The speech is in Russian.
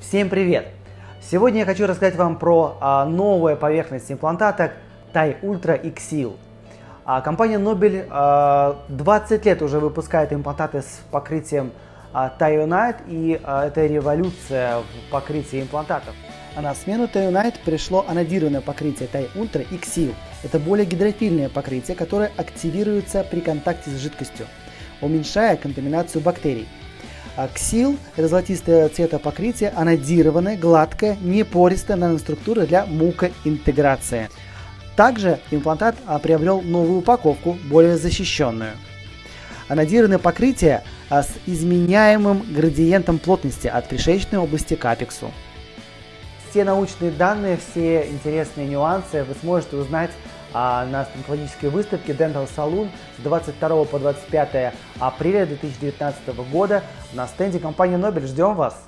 Всем привет! Сегодня я хочу рассказать вам про а, новую поверхность имплантата TAI Ultra XL. А, компания Nobel а, 20 лет уже выпускает имплантаты с покрытием а, и а, это революция в покрытии имплантатов. А на смену TAI пришло анодированное покрытие TAI Ultra XL. Это более гидрофильное покрытие, которое активируется при контакте с жидкостью, уменьшая контаминацию бактерий. А ксил – это золотистое цвета покрытие, анодированное, гладкое, непористая наноструктура для мукоинтеграции. Также имплантат а, приобрел новую упаковку, более защищенную. Анодированное покрытие а, с изменяемым градиентом плотности от пришеечной области к апексу. Все научные данные, все интересные нюансы вы сможете узнать а, на стоматологической выставке Dental Saloon с 22 по 25 апреля 2019 года на стенде компании Nobel. Ждем вас!